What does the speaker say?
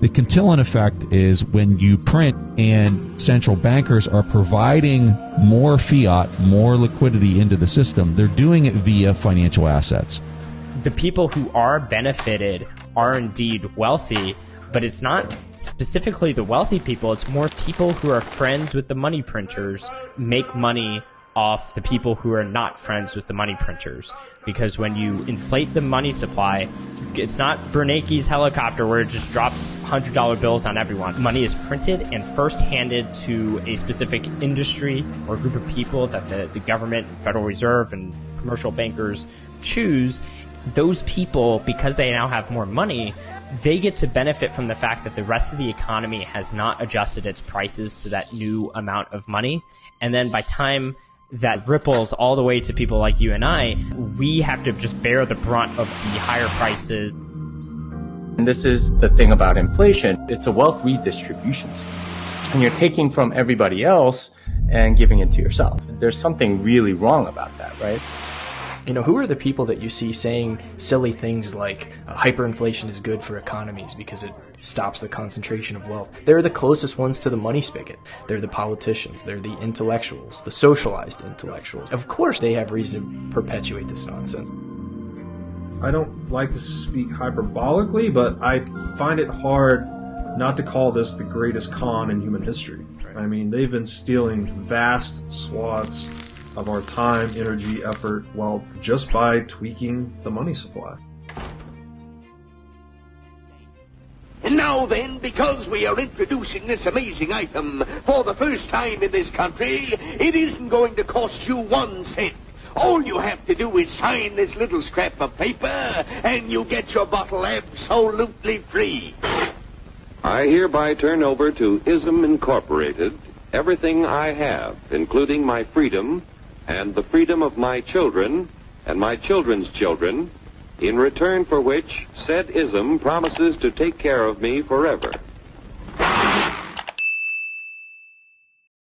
The Cantillon effect is when you print and central bankers are providing more fiat, more liquidity into the system, they're doing it via financial assets. The people who are benefited are indeed wealthy, but it's not specifically the wealthy people, it's more people who are friends with the money printers make money off the people who are not friends with the money printers. Because when you inflate the money supply, it's not Bernanke's helicopter where it just drops $100 bills on everyone. Money is printed and first handed to a specific industry or group of people that the, the government, Federal Reserve, and commercial bankers choose. Those people, because they now have more money, they get to benefit from the fact that the rest of the economy has not adjusted its prices to that new amount of money. And then by time that ripples all the way to people like you and I, we have to just bear the brunt of the higher prices. And this is the thing about inflation. It's a wealth redistribution scheme. And you're taking from everybody else and giving it to yourself. There's something really wrong about that, right? You know, who are the people that you see saying silly things like uh, hyperinflation is good for economies because it stops the concentration of wealth? They're the closest ones to the money spigot. They're the politicians, they're the intellectuals, the socialized intellectuals. Of course, they have reason to perpetuate this nonsense. I don't like to speak hyperbolically, but I find it hard not to call this the greatest con in human history. I mean, they've been stealing vast swaths of our time, energy, effort, wealth, just by tweaking the money supply. And now then, because we are introducing this amazing item for the first time in this country, it isn't going to cost you one cent. All you have to do is sign this little scrap of paper, and you get your bottle absolutely free. I hereby turn over to ISM Incorporated everything I have, including my freedom and the freedom of my children and my children's children, in return for which said ism promises to take care of me forever.